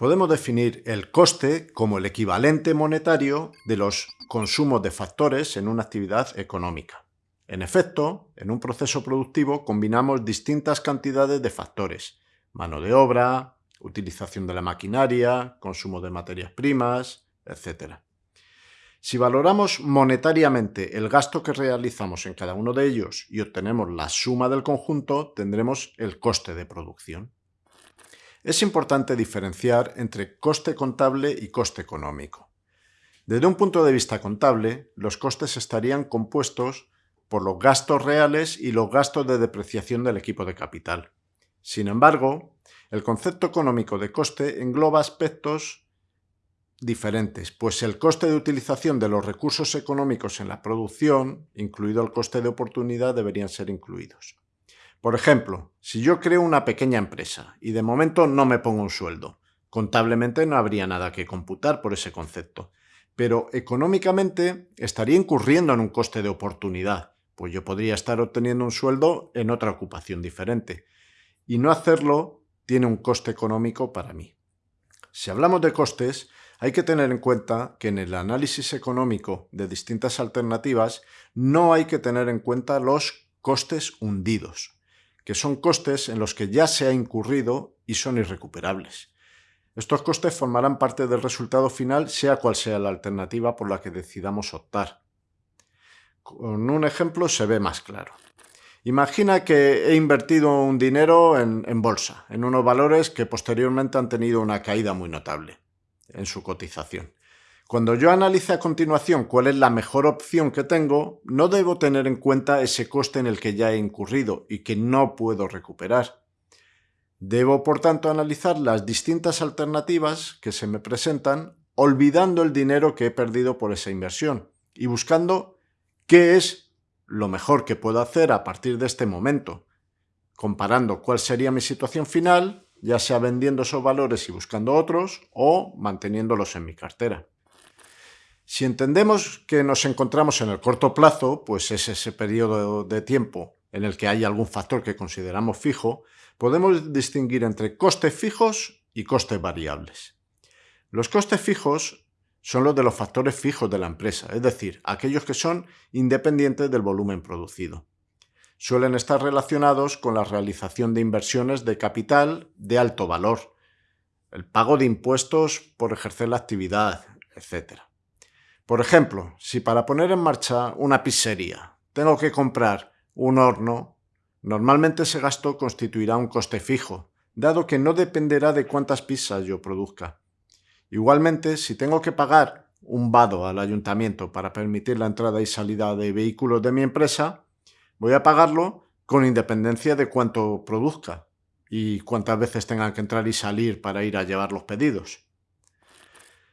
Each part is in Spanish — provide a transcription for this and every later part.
podemos definir el coste como el equivalente monetario de los consumos de factores en una actividad económica. En efecto, en un proceso productivo combinamos distintas cantidades de factores, mano de obra, utilización de la maquinaria, consumo de materias primas, etc. Si valoramos monetariamente el gasto que realizamos en cada uno de ellos y obtenemos la suma del conjunto, tendremos el coste de producción. Es importante diferenciar entre coste contable y coste económico. Desde un punto de vista contable, los costes estarían compuestos por los gastos reales y los gastos de depreciación del equipo de capital. Sin embargo, el concepto económico de coste engloba aspectos diferentes, pues el coste de utilización de los recursos económicos en la producción, incluido el coste de oportunidad, deberían ser incluidos. Por ejemplo, si yo creo una pequeña empresa y de momento no me pongo un sueldo, contablemente no habría nada que computar por ese concepto, pero económicamente estaría incurriendo en un coste de oportunidad, pues yo podría estar obteniendo un sueldo en otra ocupación diferente, y no hacerlo tiene un coste económico para mí. Si hablamos de costes, hay que tener en cuenta que en el análisis económico de distintas alternativas no hay que tener en cuenta los costes hundidos, que son costes en los que ya se ha incurrido y son irrecuperables. Estos costes formarán parte del resultado final sea cual sea la alternativa por la que decidamos optar. Con un ejemplo se ve más claro. Imagina que he invertido un dinero en, en, bolsa, en unos valores que posteriormente han tenido una caída muy notable en su cotización. Cuando yo analice a continuación cuál es la mejor opción que tengo, no debo tener en cuenta ese coste en el que ya he incurrido y que no puedo recuperar. Debo, por tanto, analizar las distintas alternativas que se me presentan, olvidando el dinero que he perdido por esa inversión y buscando qué es lo mejor que puedo hacer a partir de este momento, comparando cuál sería mi situación final ya sea vendiendo esos valores y buscando otros o manteniéndolos en mi cartera. Si entendemos que nos encontramos en el corto plazo, pues es ese periodo de tiempo en el que hay algún factor que consideramos fijo, podemos distinguir entre costes fijos y costes variables. Los costes fijos son los de los factores fijos de la empresa, es decir, aquellos que son independientes del volumen producido suelen estar relacionados con la realización de inversiones de capital de alto valor, el pago de impuestos por ejercer la actividad, etc. Por ejemplo, si para poner en marcha una pizzería tengo que comprar un horno, normalmente ese gasto constituirá un coste fijo, dado que no dependerá de cuántas pizzas yo produzca. Igualmente, si tengo que pagar un vado al ayuntamiento para permitir la entrada y salida de vehículos de mi empresa, Voy a pagarlo con independencia de cuánto produzca y cuántas veces tenga que entrar y salir para ir a llevar los pedidos.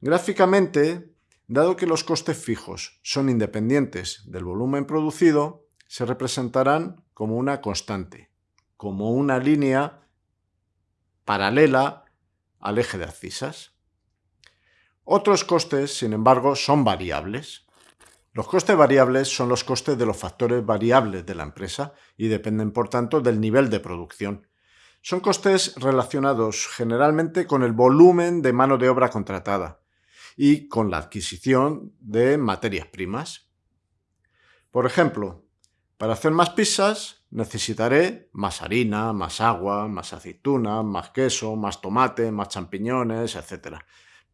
Gráficamente, dado que los costes fijos son independientes del volumen producido, se representarán como una constante, como una línea paralela al eje de abscisas. Otros costes, sin embargo, son variables. Los costes variables son los costes de los factores variables de la empresa y dependen, por tanto, del nivel de producción. Son costes relacionados generalmente con el volumen de mano de obra contratada y con la adquisición de materias primas. Por ejemplo, para hacer más pizzas necesitaré más harina, más agua, más aceituna, más queso, más tomate, más champiñones, etc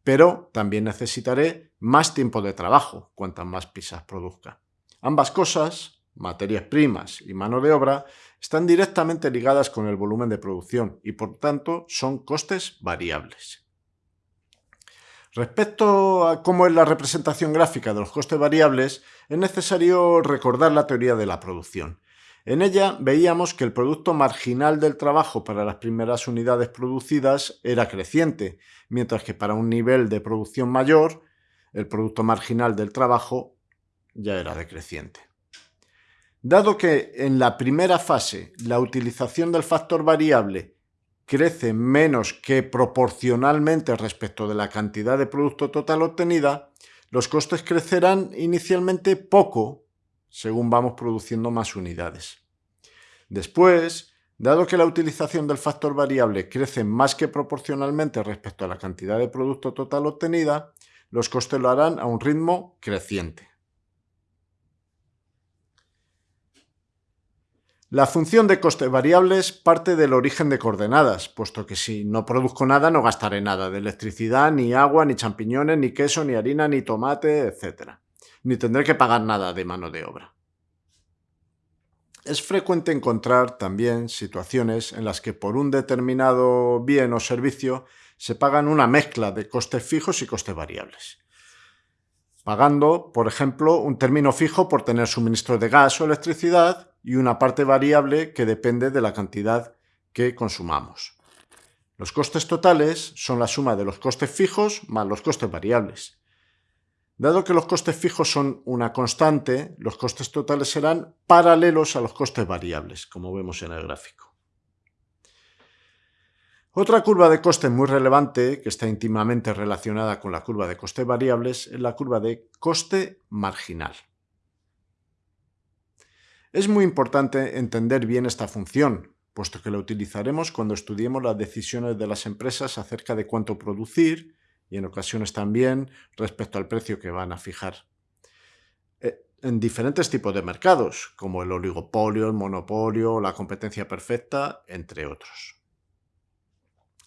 pero también necesitaré más tiempo de trabajo cuantas más pizzas produzca. Ambas cosas, materias primas y mano de obra, están directamente ligadas con el volumen de producción y por tanto son costes variables. Respecto a cómo es la representación gráfica de los costes variables, es necesario recordar la teoría de la producción. En ella veíamos que el producto marginal del trabajo para las primeras unidades producidas era creciente, mientras que para un nivel de producción mayor, el producto marginal del trabajo ya era decreciente. Dado que en la primera fase la utilización del factor variable crece menos que proporcionalmente respecto de la cantidad de producto total obtenida, los costes crecerán inicialmente poco según vamos produciendo más unidades. Después, Dado que la utilización del factor variable crece más que proporcionalmente respecto a la cantidad de producto total obtenida, los costes lo harán a un ritmo creciente. La función de costes variables parte del origen de coordenadas, puesto que si no produzco nada no gastaré nada de electricidad, ni agua, ni champiñones, ni queso, ni harina, ni tomate, etc. Ni tendré que pagar nada de mano de obra. Es frecuente encontrar también situaciones en las que por un determinado bien o servicio se pagan una mezcla de costes fijos y costes variables. Pagando, por ejemplo, un término fijo por tener suministro de gas o electricidad y una parte variable que depende de la cantidad que consumamos. Los costes totales son la suma de los costes fijos más los costes variables. Dado que los costes fijos son una constante, los costes totales serán paralelos a los costes variables, como vemos en el gráfico. Otra curva de coste muy relevante, que está íntimamente relacionada con la curva de costes variables, es la curva de coste marginal. Es muy importante entender bien esta función, puesto que la utilizaremos cuando estudiemos las decisiones de las empresas acerca de cuánto producir y en ocasiones también respecto al precio que van a fijar. Eh, en diferentes tipos de mercados, como el oligopolio, el monopolio, la competencia perfecta, entre otros.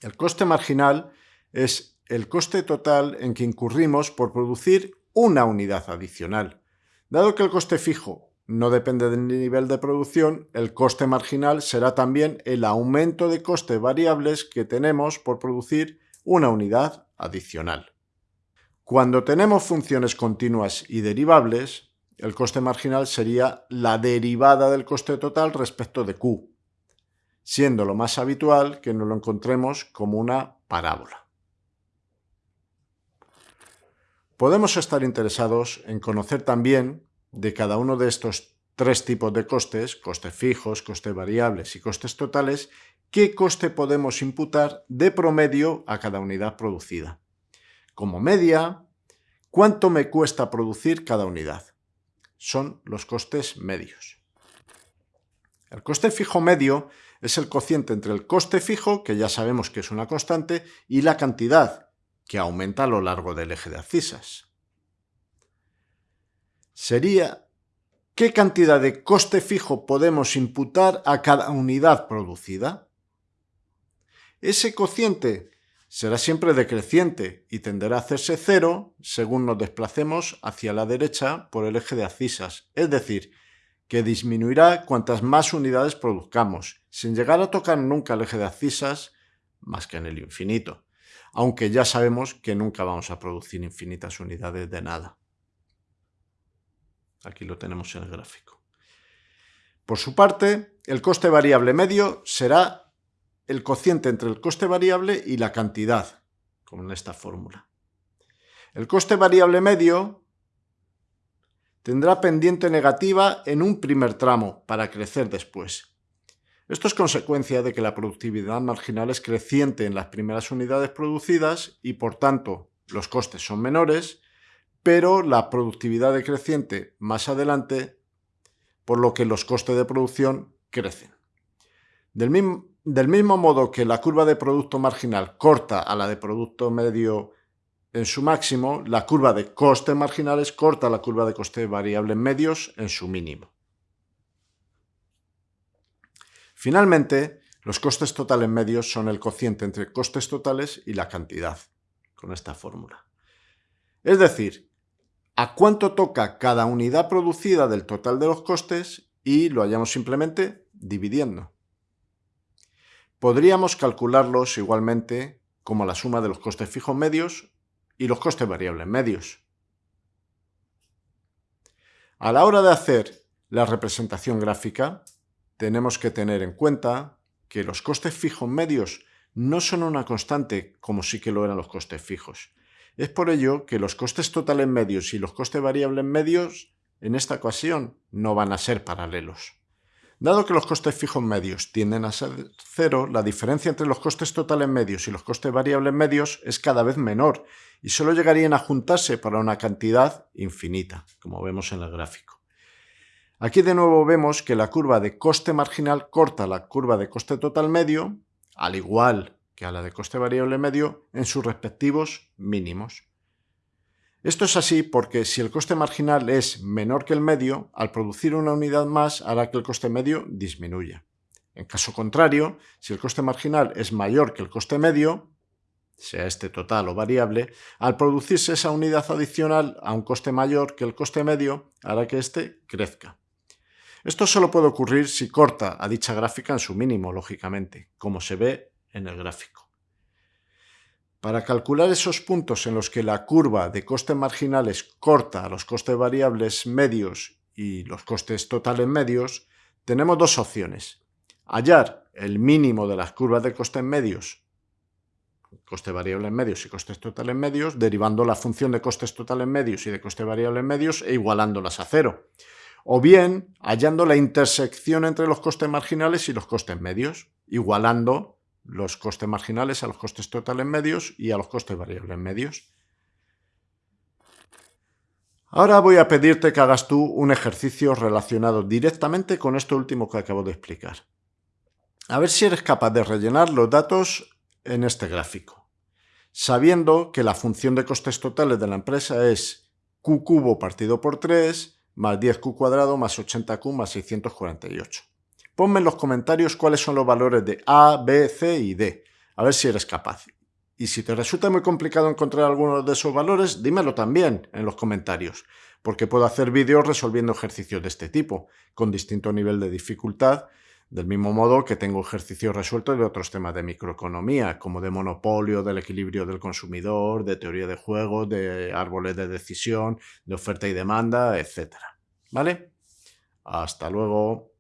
El coste marginal es el coste total en que incurrimos por producir una unidad adicional. Dado que el coste fijo no depende del nivel de producción, el coste marginal será también el aumento de costes variables que tenemos por producir una unidad adicional. Cuando tenemos funciones continuas y derivables, el coste marginal sería la derivada del coste total respecto de Q, siendo lo más habitual que nos lo encontremos como una parábola. Podemos estar interesados en conocer también de cada uno de estos tres tipos de costes, costes fijos, costes variables y costes totales, qué coste podemos imputar de promedio a cada unidad producida. Como media, ¿cuánto me cuesta producir cada unidad? Son los costes medios. El coste fijo medio es el cociente entre el coste fijo, que ya sabemos que es una constante, y la cantidad, que aumenta a lo largo del eje de abscisas. Sería ¿qué cantidad de coste fijo podemos imputar a cada unidad producida? Ese cociente será siempre decreciente y tenderá a hacerse cero según nos desplacemos hacia la derecha por el eje de abscisas, es decir, que disminuirá cuantas más unidades produzcamos, sin llegar a tocar nunca el eje de abscisas más que en el infinito, aunque ya sabemos que nunca vamos a producir infinitas unidades de nada. Aquí lo tenemos en el gráfico. Por su parte, el coste variable medio será el cociente entre el coste variable y la cantidad, como en esta fórmula. El coste variable medio tendrá pendiente negativa en un primer tramo para crecer después. Esto es consecuencia de que la productividad marginal es creciente en las primeras unidades producidas y por tanto los costes son menores, pero la productividad decreciente más adelante, por lo que los costes de producción crecen. Del mismo, del mismo modo que la curva de producto marginal corta a la de producto medio en su máximo, la curva de costes marginales corta la curva de costes variables medios en su mínimo. Finalmente, los costes totales medios son el cociente entre costes totales y la cantidad, con esta fórmula. Es decir, a cuánto toca cada unidad producida del total de los costes y lo hallamos simplemente dividiendo. Podríamos calcularlos igualmente como la suma de los costes fijos medios y los costes variables medios. A la hora de hacer la representación gráfica, tenemos que tener en cuenta que los costes fijos medios no son una constante como sí que lo eran los costes fijos. Es por ello que los costes totales medios y los costes variables medios en esta ocasión no van a ser paralelos. Dado que los costes fijos medios tienden a ser cero, la diferencia entre los costes totales medios y los costes variables medios es cada vez menor y solo llegarían a juntarse para una cantidad infinita, como vemos en el gráfico. Aquí de nuevo vemos que la curva de coste marginal corta la curva de coste total medio, al igual que a la de coste variable medio, en sus respectivos mínimos. Esto es así porque si el coste marginal es menor que el medio, al producir una unidad más hará que el coste medio disminuya. En caso contrario, si el coste marginal es mayor que el coste medio, sea este total o variable, al producirse esa unidad adicional a un coste mayor que el coste medio, hará que éste crezca. Esto solo puede ocurrir si corta a dicha gráfica en su mínimo, lógicamente, como se ve en el gráfico. Para calcular esos puntos en los que la curva de costes marginales corta los costes variables medios y los costes totales medios, tenemos dos opciones. Hallar el mínimo de las curvas de costes medios coste variable en medios y costes totales medios, derivando la función de costes totales medios y de coste variable en medios e igualándolas a cero. O bien, hallando la intersección entre los costes marginales y los costes medios, igualando los costes marginales a los costes totales medios y a los costes variables medios. Ahora voy a pedirte que hagas tú un ejercicio relacionado directamente con esto último que acabo de explicar. A ver si eres capaz de rellenar los datos en este gráfico, sabiendo que la función de costes totales de la empresa es q cubo partido por 3 más 10q cuadrado más 80q más 648. Ponme en los comentarios cuáles son los valores de A, B, C y D, a ver si eres capaz. Y si te resulta muy complicado encontrar algunos de esos valores, dímelo también en los comentarios, porque puedo hacer vídeos resolviendo ejercicios de este tipo, con distinto nivel de dificultad, del mismo modo que tengo ejercicios resueltos de otros temas de microeconomía, como de monopolio, del equilibrio del consumidor, de teoría de juegos, de árboles de decisión, de oferta y demanda, etc. ¿Vale? Hasta luego.